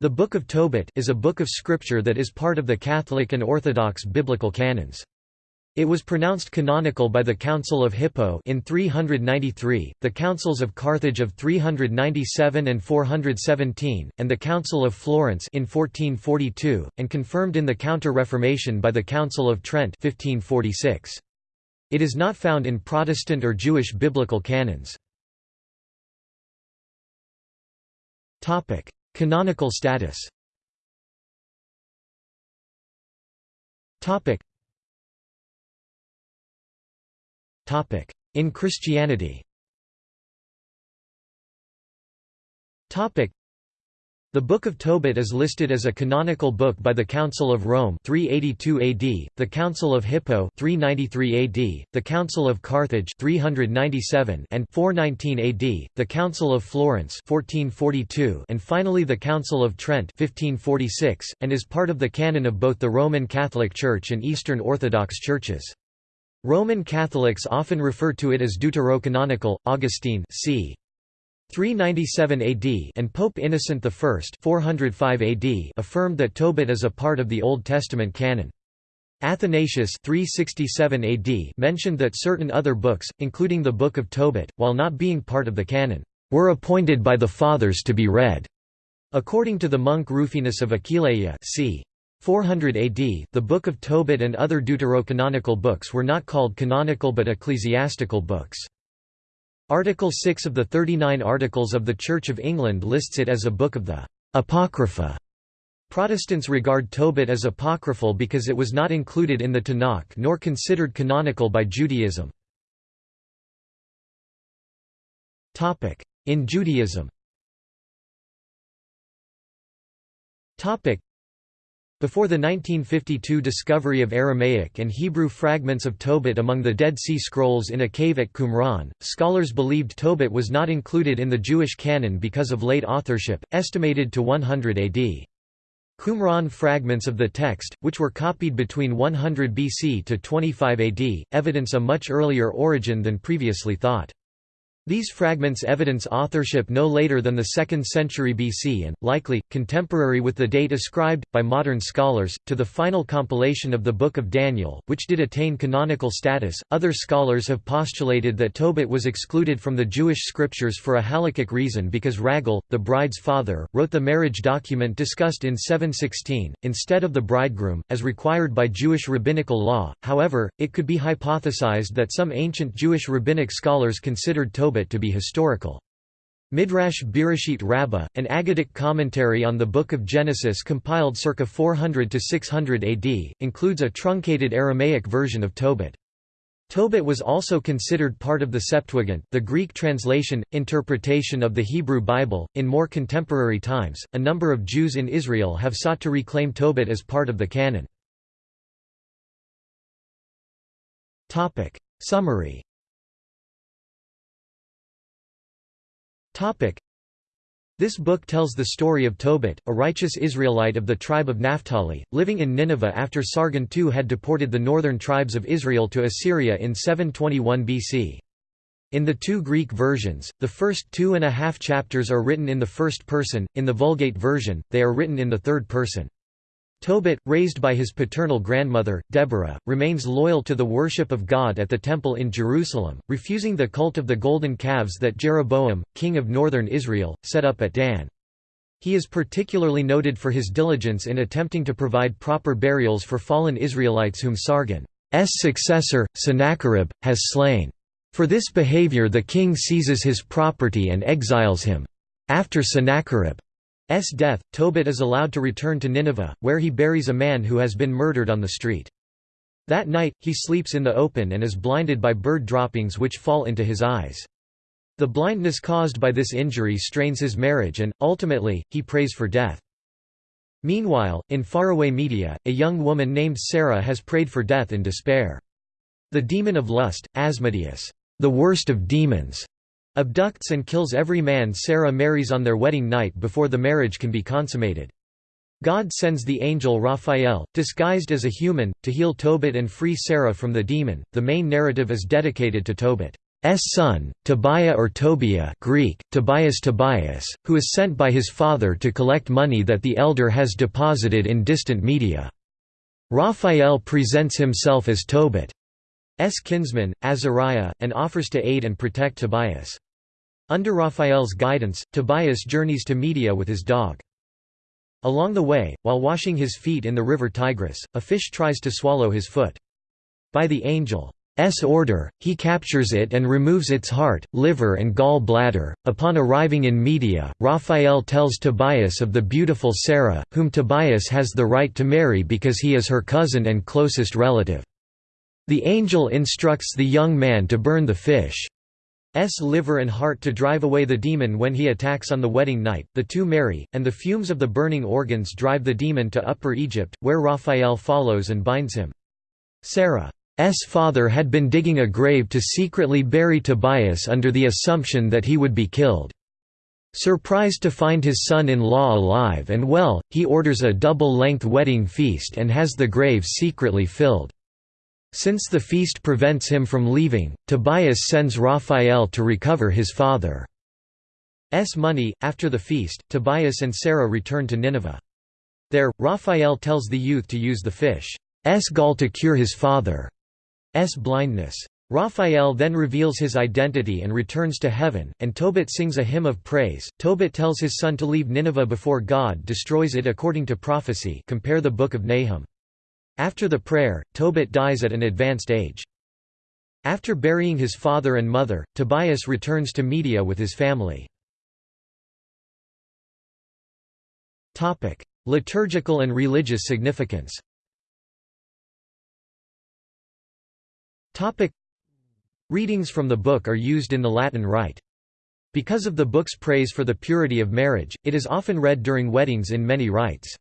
The Book of Tobit is a book of scripture that is part of the Catholic and Orthodox biblical canons. It was pronounced canonical by the Council of Hippo in 393, the Councils of Carthage of 397 and 417, and the Council of Florence in 1442, and confirmed in the Counter-Reformation by the Council of Trent 1546. It is not found in Protestant or Jewish biblical canons. Canonical status. Topic. Topic. In Christianity the Book of Tobit is listed as a canonical book by the Council of Rome 382 AD, the Council of Hippo 393 AD, the Council of Carthage 397 and 419 AD, the Council of Florence 1442 and finally the Council of Trent 1546, and is part of the canon of both the Roman Catholic Church and Eastern Orthodox churches. Roman Catholics often refer to it as deuterocanonical. Augustine c. 397 AD and Pope Innocent I 405 AD affirmed that Tobit is a part of the Old Testament canon. Athanasius 367 AD mentioned that certain other books, including the Book of Tobit, while not being part of the canon, were appointed by the Fathers to be read. According to the monk Rufinus of Aquileia c. 400 AD, the Book of Tobit and other deuterocanonical books were not called canonical but ecclesiastical books. Article 6 of the 39 Articles of the Church of England lists it as a book of the Apocrypha. Protestants regard Tobit as apocryphal because it was not included in the Tanakh nor considered canonical by Judaism. In Judaism before the 1952 discovery of Aramaic and Hebrew fragments of Tobit among the Dead Sea Scrolls in a cave at Qumran, scholars believed Tobit was not included in the Jewish canon because of late authorship, estimated to 100 AD. Qumran fragments of the text, which were copied between 100 BC to 25 AD, evidence a much earlier origin than previously thought. These fragments evidence authorship no later than the 2nd century BC and, likely, contemporary with the date ascribed, by modern scholars, to the final compilation of the Book of Daniel, which did attain canonical status. Other scholars have postulated that Tobit was excluded from the Jewish scriptures for a halakhic reason because Raguel, the bride's father, wrote the marriage document discussed in 716, instead of the bridegroom, as required by Jewish rabbinical law. However, it could be hypothesized that some ancient Jewish rabbinic scholars considered Tobit To be historical. Midrash Bereshit Rabbah, an Aggadic commentary on the Book of Genesis compiled circa 400 to 600 AD, includes a truncated Aramaic version of Tobit. Tobit was also considered part of the Septuagint, the Greek translation interpretation of the Hebrew Bible. In more contemporary times, a number of Jews in Israel have sought to reclaim Tobit as part of the canon. Topic summary. This book tells the story of Tobit, a righteous Israelite of the tribe of Naphtali, living in Nineveh after Sargon II had deported the northern tribes of Israel to Assyria in 721 BC. In the two Greek versions, the first two and a half chapters are written in the first person, in the Vulgate version, they are written in the third person. Tobit, raised by his paternal grandmother, Deborah, remains loyal to the worship of God at the Temple in Jerusalem, refusing the cult of the golden calves that Jeroboam, king of northern Israel, set up at Dan. He is particularly noted for his diligence in attempting to provide proper burials for fallen Israelites whom Sargon's successor, Sennacherib, has slain. For this behavior the king seizes his property and exiles him. After Sennacherib S death, Tobit is allowed to return to Nineveh, where he buries a man who has been murdered on the street. That night, he sleeps in the open and is blinded by bird droppings which fall into his eyes. The blindness caused by this injury strains his marriage and, ultimately, he prays for death. Meanwhile, in faraway Media, a young woman named Sarah has prayed for death in despair. The demon of lust, Asmodeus, the worst of demons, abducts and kills every man Sarah marries on their wedding night before the marriage can be consummated. God sends the angel Raphael, disguised as a human, to heal Tobit and free Sarah from the demon. The main narrative is dedicated to Tobit's son, Tobiah or Tobiah Greek, Tobias Tobias, who is sent by his father to collect money that the elder has deposited in distant Media. Raphael presents himself as Tobit's kinsman, Azariah, and offers to aid and protect Tobias. Under Raphael's guidance, Tobias journeys to Media with his dog. Along the way, while washing his feet in the river Tigris, a fish tries to swallow his foot. By the angel's order, he captures it and removes its heart, liver and gall bladder. Upon arriving in Media, Raphael tells Tobias of the beautiful Sarah, whom Tobias has the right to marry because he is her cousin and closest relative. The angel instructs the young man to burn the fish. S liver and heart to drive away the demon when he attacks on the wedding night. The two marry, and the fumes of the burning organs drive the demon to Upper Egypt, where Raphael follows and binds him. Sarah's father had been digging a grave to secretly bury Tobias under the assumption that he would be killed. Surprised to find his son-in-law alive and well, he orders a double-length wedding feast and has the grave secretly filled. Since the feast prevents him from leaving, Tobias sends Raphael to recover his father's money. After the feast, Tobias and Sarah return to Nineveh. There, Raphael tells the youth to use the fish's gall to cure his father's blindness. Raphael then reveals his identity and returns to heaven, and Tobit sings a hymn of praise. Tobit tells his son to leave Nineveh before God destroys it according to prophecy. Compare the Book of Nahum. After the prayer, Tobit dies at an advanced age. After burying his father and mother, Tobias returns to Media with his family. Liturgical and religious significance Readings from the book are used in the Latin Rite. Because of the book's praise for the purity of marriage, it is often read during weddings in many rites.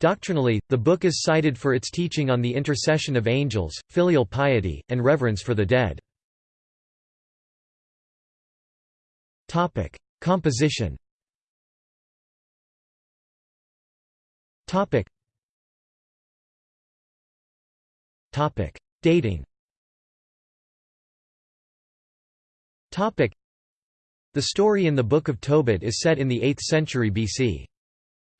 Doctrinally, the book is cited for its teaching on the intercession of angels, filial piety, and reverence for the dead. Topic: Composition Topic. Topic: Dating Topic: The story in the Book of Tobit is set in the 8th century BC.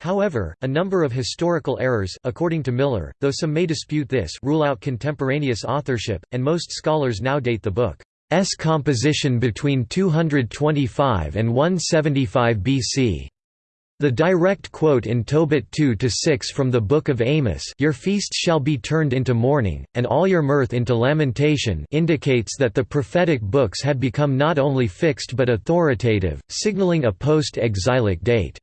However, a number of historical errors according to Miller, though some may dispute this rule out contemporaneous authorship, and most scholars now date the book's composition between 225 and 175 BC. The direct quote in Tobit 2–6 from the Book of Amos Your feasts shall be turned into mourning, and all your mirth into lamentation indicates that the prophetic books had become not only fixed but authoritative, signaling a post-exilic date.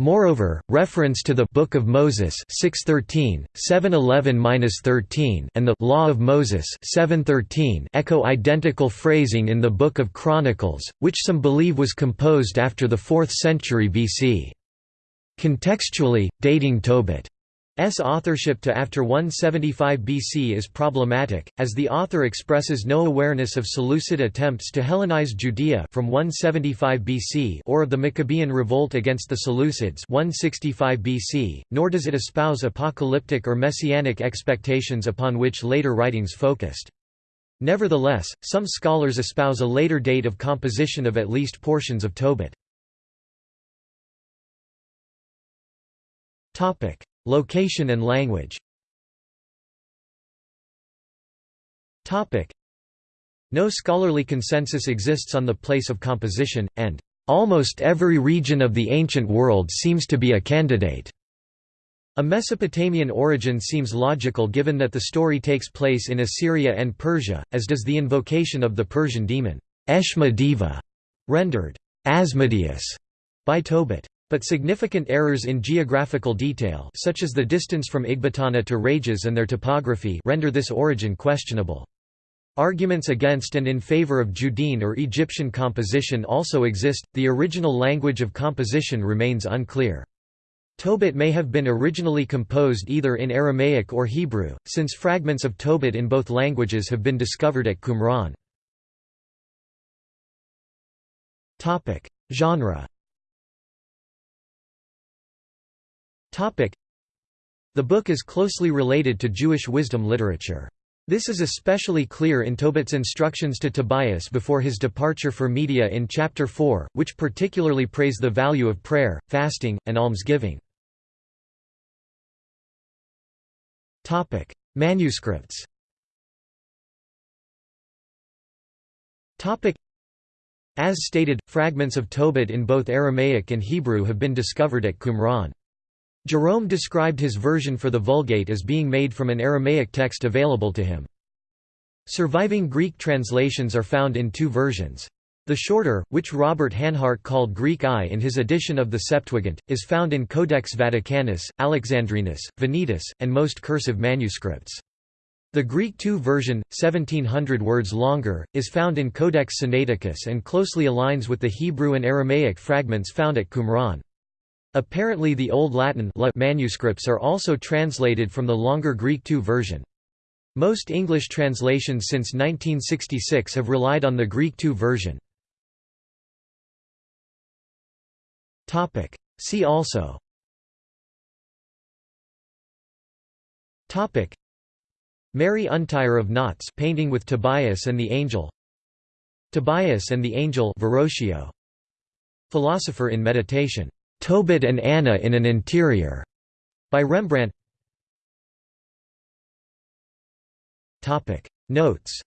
Moreover, reference to the Book of Moses 613, 711-13 and the Law of Moses 713 echo identical phrasing in the Book of Chronicles, which some believe was composed after the 4th century BC. Contextually, dating Tobit S authorship to after 175 BC is problematic, as the author expresses no awareness of Seleucid attempts to Hellenize Judea from 175 BC or of the Maccabean revolt against the Seleucids 165 BC, nor does it espouse apocalyptic or messianic expectations upon which later writings focused. Nevertheless, some scholars espouse a later date of composition of at least portions of Tobit. Location and language No scholarly consensus exists on the place of composition, and almost every region of the ancient world seems to be a candidate. A Mesopotamian origin seems logical given that the story takes place in Assyria and Persia, as does the invocation of the Persian demon, Eshma Deva, rendered Asmodeus by Tobit. But significant errors in geographical detail such as the distance from Ecbatana to Rages and their topography render this origin questionable. Arguments against and in favor of Judean or Egyptian composition also exist, the original language of composition remains unclear. Tobit may have been originally composed either in Aramaic or Hebrew, since fragments of Tobit in both languages have been discovered at Qumran. Genre The book is closely related to Jewish wisdom literature. This is especially clear in Tobit's instructions to Tobias before his departure for Media in Chapter 4, which particularly praise the value of prayer, fasting, and almsgiving. Manuscripts Topic: As stated, fragments of Tobit in both Aramaic and Hebrew have been discovered at Qumran. Jerome described his version for the Vulgate as being made from an Aramaic text available to him. Surviving Greek translations are found in two versions. The shorter, which Robert Hanhart called Greek I in his edition of the Septuagint, is found in Codex Vaticanus, Alexandrinus, Venetus, and most cursive manuscripts. The Greek II version, 1700 words longer, is found in Codex Sinaiticus and closely aligns with the Hebrew and Aramaic fragments found at Qumran. Apparently the Old Latin manuscripts are also translated from the longer Greek II version. Most English translations since 1966 have relied on the Greek II version. See also. Mary Untier of Knots painting with Tobias and the Angel. Tobias and the Angel Verrocchio. Philosopher in Meditation Tobit and Anna in an Interior, by Rembrandt. Notes.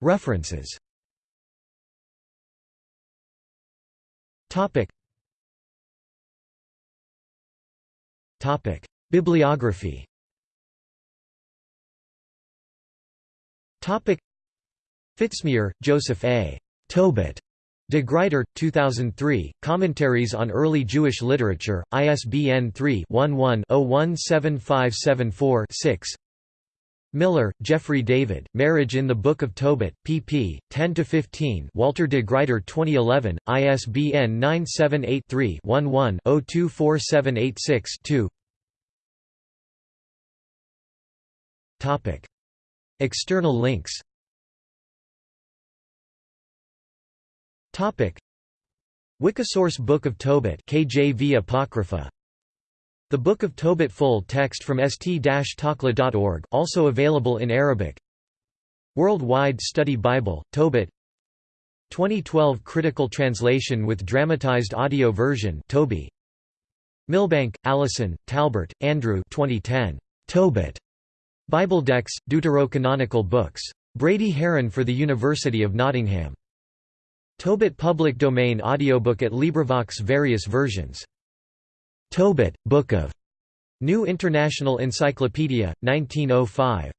References. Bibliography. Topic Fitzmyer, Joseph A. Tobit. De Gruyter, 2003, Commentaries on Early Jewish Literature, ISBN 3-11-017574-6 Miller, Jeffrey David, Marriage in the Book of Tobit, pp. 10–15 Walter de Gruyter 2011, ISBN 978-3-11-024786-2 External links. Topic. Wikisource Book of Tobit KJV Apocrypha. The Book of Tobit full text from st-takla.org also available in Arabic. Worldwide Study Bible Tobit. 2012 critical translation with dramatized audio version Toby. Milbank, Allison, Talbert, Andrew. 2010 Tobit Bibledex, Deuterocanonical books. Brady Haran for the University of Nottingham. Tobit public domain audiobook at LibriVox various versions. Tobit, Book of New International Encyclopedia, 1905.